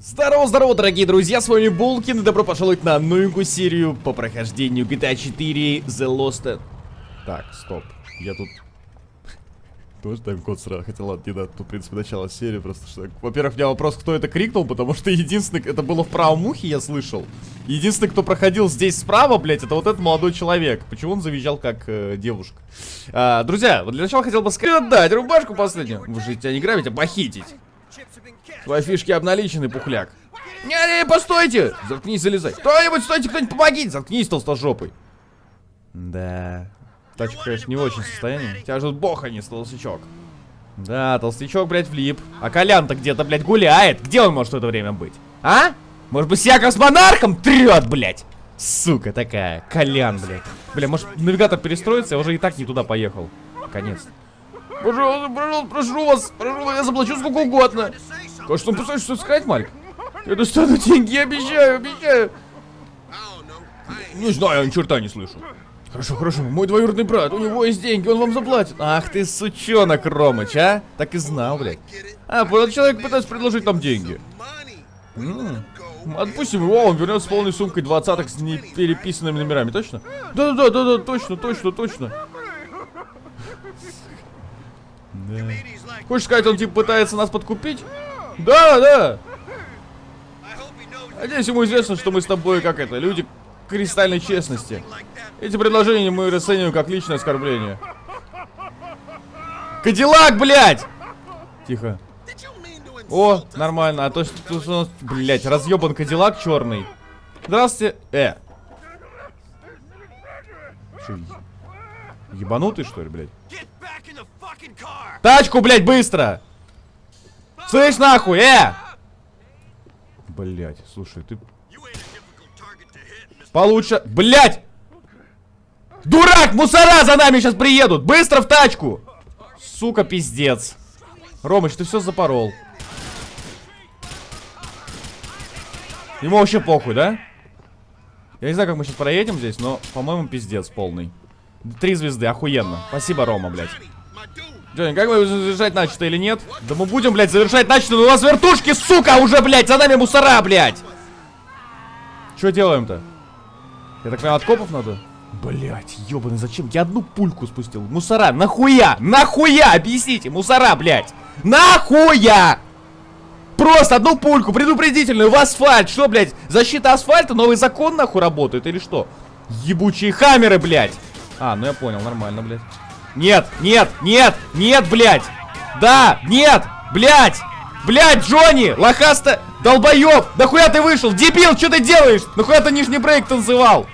Здорово-здорово, дорогие друзья, с вами Булкин, и добро пожаловать на новенькую серию по прохождению GTA 4 The Lost... Так, стоп, я тут... Тоже тайм-код сразу хотел, ладно, не надо, тут, в принципе, начало серии, просто что... Во-первых, у меня вопрос, кто это крикнул, потому что единственный, это было в правом ухе, я слышал. Единственный, кто проходил здесь справа, блядь, это вот этот молодой человек. Почему он завизжал как э, девушка? А, друзья, вот для начала хотел бы сказать, отдать рубашку последнюю. Вы же тебя не грабить, а похитить. Твои фишки обналичены, пухляк. Не-не, постойте! Заткнись, залезай. Кто-нибудь, стойте, кто-нибудь помогите! Заткнись, толстожопый. Да. Тачка, конечно, не в очень состоянии. Тебя ждут бохани, толстячок. Да, толстячок, блядь, влип. А Колян-то где-то, блядь, гуляет. Где он может в это время быть? А? Может быть, Яков с монархом трет, блядь? Сука такая. Колян, блядь. Бля, может, навигатор перестроится? Я уже и так не туда поехал. Наконец-то. Пожалуйста, пожалуйста, прошу вас, прошу вас, я заплачу сколько угодно. Конечно, он пытается что сказать, Мальк? Я достану деньги, я обещаю, обещаю. Не знаю, я ни черта не слышу. Хорошо, хорошо, мой двоюродный брат, у него есть деньги, он вам заплатит. Ах ты, сучонок, Ромыч, а? Так и знал, блядь. А, понял, человек пытается предложить нам деньги. М -м. Отпустим его, он вернется с полной сумкой двадцаток с непереписанными номерами, точно? Да-да-да, да, точно, точно, точно. Да. Хочешь сказать, он типа пытается нас подкупить? Да, да. Надеюсь, ему известно, что мы с тобой, как это, люди кристальной честности. Эти предложения мы расцениваем как личное оскорбление. Кадиллак, блядь! Тихо. О, нормально. А то, что, что блядь, разъебан Кадиллак черный. Здравствуйте. Э. ебанутый, что ли, блядь? Тачку, блядь, быстро! Слышь, нахуй, э! Блядь, слушай, ты... Получше... Блядь! Дурак, мусора за нами сейчас приедут! Быстро в тачку! Сука, пиздец. Ромыч, ты все запорол. Ему вообще похуй, да? Я не знаю, как мы сейчас проедем здесь, но, по-моему, пиздец полный. Три звезды, охуенно. Спасибо, Рома, блядь. Джонни, как мы завершать начато или нет? Да мы будем, блядь, завершать начато, но у нас вертушки, сука, уже, блядь, за нами мусора, блядь! Что делаем-то? Я так понимаю, от копов надо? Блять, ебаный, зачем? Я одну пульку спустил. Мусора, нахуя? Нахуя? Объясните, мусора, блядь. Нахуя? Просто одну пульку предупредительную в асфальт. Что, блядь, защита асфальта, новый закон нахуй работает или что? Ебучие хамеры, блядь. А, ну я понял, нормально, блядь. Нет, нет, нет, нет, блядь. Да, нет, блядь. Блядь, Джонни, лохаста, долбоеб. Нахуя ты вышел? Дебил, что ты делаешь? Нахуя ты нижний брейк танцевал?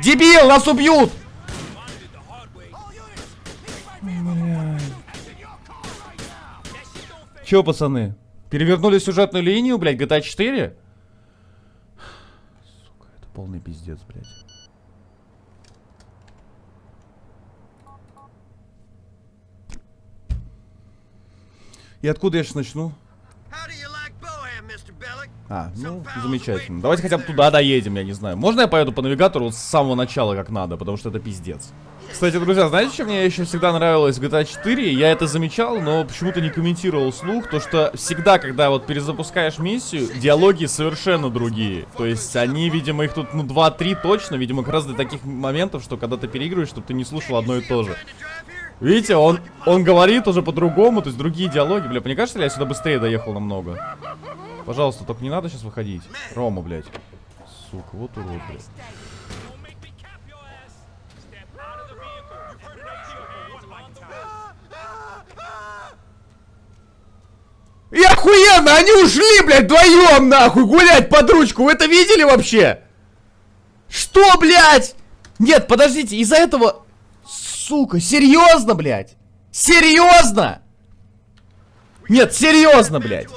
Дебил, нас убьют! Че, пацаны? Перевернули сюжетную линию, блядь, GTA 4? Сука, это полный пиздец, блядь. И откуда я сейчас начну? А, ну, замечательно. Давайте хотя бы туда доедем, я не знаю. Можно я поеду по навигатору с самого начала как надо, потому что это пиздец. Кстати, друзья, знаете, что мне еще всегда нравилось в GTA 4? Я это замечал, но почему-то не комментировал слух, то что всегда, когда вот перезапускаешь миссию, диалоги совершенно другие. То есть они, видимо, их тут, ну, 2-3 точно, видимо, как раз для таких моментов, что когда ты переигрываешь, чтобы ты не слушал одно и то же. Видите, он, он говорит уже по-другому, то есть другие диалоги. Бля, мне кажется, я сюда быстрее доехал намного? Пожалуйста, только не надо сейчас выходить. Рома, блядь. Сука, вот урод, блядь. И охуенно, они ушли, блядь, вдвоем, нахуй, гулять под ручку. Вы это видели вообще? Что, блядь? Нет, подождите, из-за этого... Сука, серьезно, блядь? Серьезно? Нет, серьезно, блядь.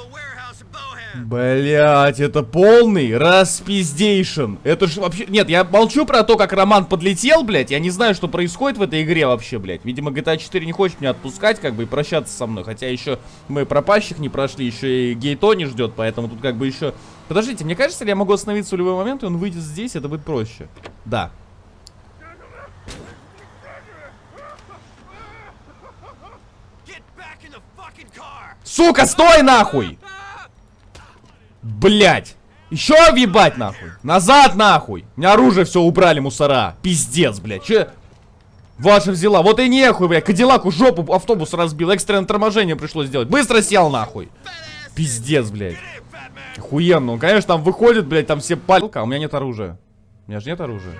Блять, это полный распиздейшн. Это же вообще... Нет, я молчу про то, как Роман подлетел, блять. Я не знаю, что происходит в этой игре вообще, блять. Видимо, GTA 4 не хочет меня отпускать, как бы, и прощаться со мной. Хотя еще мы пропащих не прошли, еще и Гейто не ждет, поэтому тут как бы еще... Подождите, мне кажется, я могу остановиться в любой момент, и он выйдет здесь, это будет проще. Да. Сука, стой нахуй! Блять! Еще въебать нахуй! Назад нахуй! У меня оружие все убрали, мусора! Пиздец, блядь! Че? Ваша взяла. Вот и нехуй, блядь. Кадиллаку жопу автобус разбил. Экстренное торможение пришлось сделать. Быстро сел нахуй. Пиздец, блядь. Охуенно. Он, конечно, там выходит, блядь, там все палька. А у меня нет оружия. У меня же нет оружия.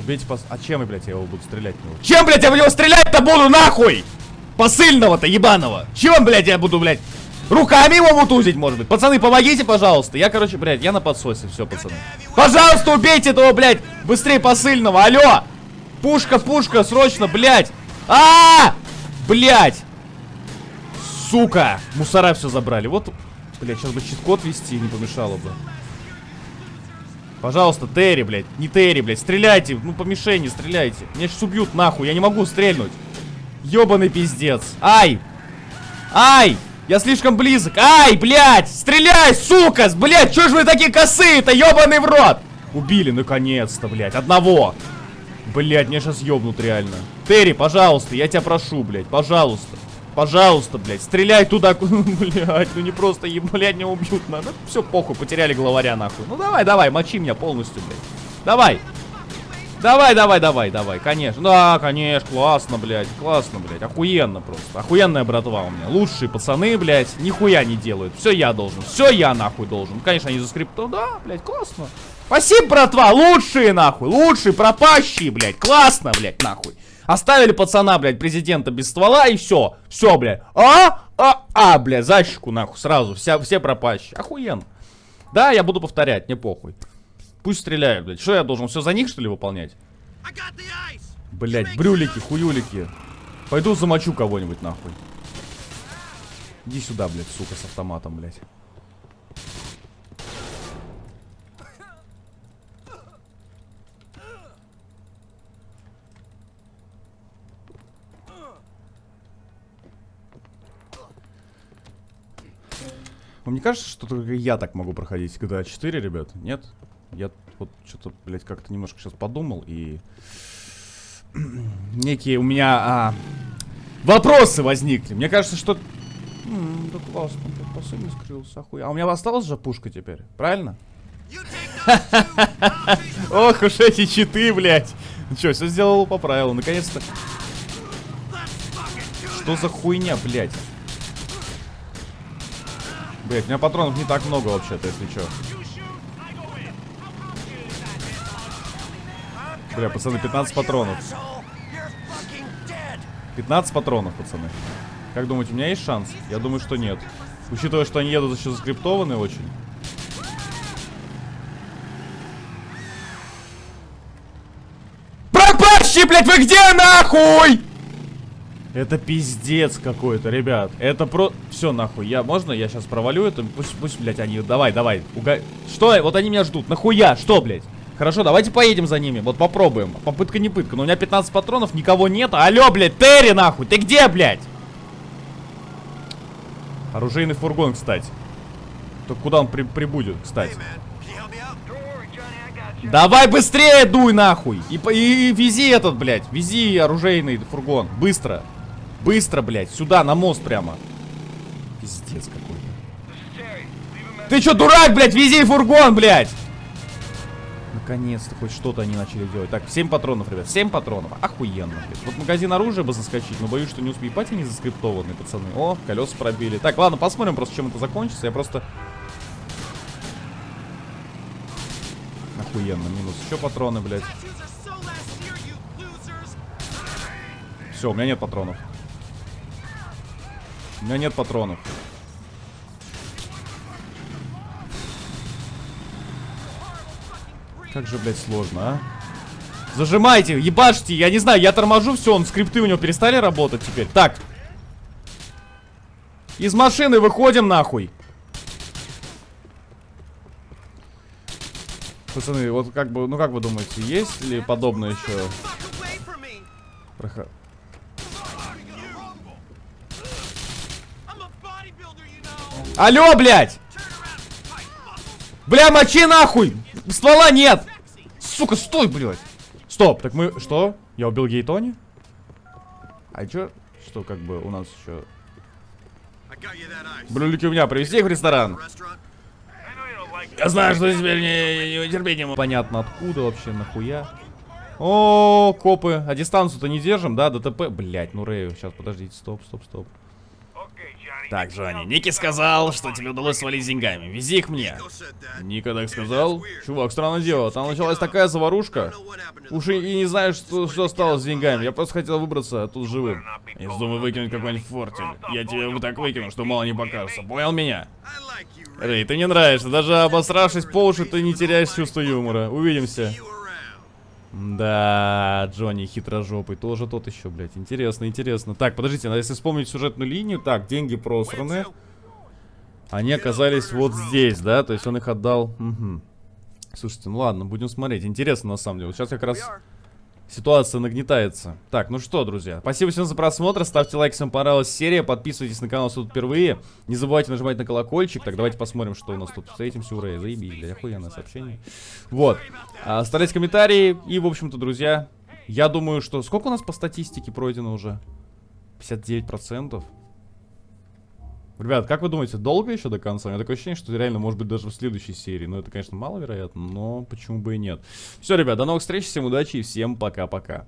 Убейте пос... А чем, блядь, я его буду стрелять него? Чем, блядь, я в него стрелять-то буду, нахуй? Посыльного-то, ебаного. Чем, блядь, я буду, блядь? Руками его мутузить, может быть. Пацаны, помогите, пожалуйста. Я, короче, блядь, я на подсосе. Все, пацаны. Пожалуйста, убейте этого, блядь, быстрее посыльного. Алло! Пушка, пушка, срочно, блядь. А, -а, -а! Блядь! Сука! Мусора все забрали. Вот, блядь, сейчас бы чит-код вести не помешало бы. Пожалуйста, Терри, блядь. Не Терри, блядь. Стреляйте. Ну, по мишени стреляйте. Меня сейчас убьют, нахуй. Я не могу стрельнуть. Ёбаный пиздец. Ай! Ай! Я слишком близок. Ай, блядь! Стреляй, сука! Блядь, чё ж вы такие косые-то, ёбаный в рот? Убили, наконец-то, блядь. Одного. Блядь, меня сейчас ёбнут реально. Терри, пожалуйста, я тебя прошу, блядь. Пожалуйста. Пожалуйста, блядь, стреляй туда, блядь, ну не просто, блядь, не убьют, надо. Ну, все, похуй, потеряли главаря, нахуй. Ну давай, давай, мочи меня полностью, блядь. Давай. Давай, давай, давай, давай, конечно. Да, конечно, классно, блядь, классно, блядь, охуенно просто. Охуенная братва у меня. Лучшие пацаны, блядь, нихуя не делают. Все я должен, все я нахуй должен. Конечно, они за скриптом, да, блядь, классно. Спасибо, братва, лучшие, нахуй, лучшие, пропащие, блядь, классно, блядь, нахуй. Оставили пацана, блядь, президента без ствола и все. Все, блядь. А, а, а, блядь, защику нахуй сразу. Вся, все пропащие. Охуенно. Да, я буду повторять, не похуй. Пусть стреляют, блядь. Что я должен все за них, что ли, выполнять? Блядь, брюлики, хуюлики. Пойду замочу кого-нибудь, нахуй. Иди сюда, блядь, сука, с автоматом, блядь. Вам не кажется, что только я так могу проходить GTA 4, ребят? Нет? Я вот что-то, блядь, как-то немножко сейчас подумал и... Некие у меня а, вопросы возникли. Мне кажется, что... М -м, да классно, тут посыльный скрылся, охуя. А у меня осталась же пушка теперь, правильно? Ох уж эти читы, блядь. Ну что, все сделал по правилу, наконец-то. Что за хуйня, блядь? Блять, у меня патронов не так много вообще-то, если что. Бля, пацаны, 15 патронов. 15 патронов, пацаны. Как думаете, у меня есть шанс? Я думаю, что нет. Учитывая, что они едут еще заскриптованные очень. Пропащий, блядь, вы где нахуй? Это пиздец какой-то, ребят. Это про... Все, нахуй. Я... Можно я сейчас провалю это? Пусть, пусть, блядь, они... Давай, давай. Уга... Что? Вот они меня ждут. Нахуя? Что, блядь? Хорошо, давайте поедем за ними. Вот попробуем. Попытка не пытка. Но у меня 15 патронов, никого нет. Алло, блядь, Терри, нахуй. Ты где, блядь? Оружейный фургон, кстати. То куда он при прибудет, кстати? Давай быстрее дуй нахуй! И, и, и вези этот, блядь, вези оружейный фургон, быстро. Быстро, блядь, сюда, на мост прямо. Пиздец какой-то. Ты чё, дурак, блядь, вези фургон, блядь! Наконец-то хоть что-то они начали делать. Так, 7 патронов, ребят, 7 патронов. Охуенно, блядь. Вот магазин оружия бы заскочить, но боюсь, что не успею. Ебать, они заскриптованные, пацаны. О, колеса пробили. Так, ладно, посмотрим просто, чем это закончится. Я просто... Охуенно, минус еще патроны, блядь. Все, у меня нет патронов. У меня нет патронов. Как же, блядь, сложно, а? Зажимайте, ебашьте, я не знаю, я торможу, все, он скрипты у него перестали работать теперь. Так. Из машины выходим, нахуй. Пацаны, вот как бы, ну как вы думаете, есть ли подобное еще? Проход... Алло, блядь! Бля, мочи нахуй! Ствола нет! Сука, стой, блядь! Стоп, так мы... Что? Я убил Гейтони? А чё? Что, как бы, у нас еще... Брюлики у меня, привезти их в ресторан. Я знаю, что теперь не, не терпение. Понятно, откуда вообще, нахуя. О, копы. А дистанцию-то не держим, да? ДТП. Блять, ну Рэю. Сейчас, подождите, стоп, стоп, стоп. Так, Джонни, Ники сказал, что тебе удалось свалить деньгами. Вези их мне. Ника так сказал? Чувак, странное дело. Там началась такая заварушка. Уж и, не знаю, что, что стало с деньгами. Я просто хотел выбраться оттуда живым. Я думаю выкинуть какой-нибудь фортель. Я тебе вот так выкину, что мало не покажется. Понял меня? Рэй, ты не нравишься. Даже обосравшись по уши, ты не теряешь чувство юмора. Увидимся. Да, Джонни хитрожопый, тоже тот еще, блядь. Интересно, интересно. Так, подождите, надо если вспомнить сюжетную линию. Так, деньги просраны. Они оказались вот здесь, да? То есть он их отдал. Мгм. Слушайте, ну ладно, будем смотреть. Интересно, на самом деле. Вот сейчас как раз ситуация нагнетается. Так, ну что, друзья, спасибо всем за просмотр. Ставьте лайк, если вам понравилась серия. Подписывайтесь на канал, если тут впервые. Не забывайте нажимать на колокольчик. Так, давайте посмотрим, что у нас тут. Встретимся, ура, заебись, блядь, охуенное сообщение. Вот. А, Оставляйте комментарии. И, в общем-то, друзья, я думаю, что... Сколько у нас по статистике пройдено уже? 59%. Ребят, как вы думаете, долго еще до конца? У меня такое ощущение, что реально может быть даже в следующей серии. Но это, конечно, маловероятно, но почему бы и нет. Все, ребят, до новых встреч, всем удачи и всем пока-пока.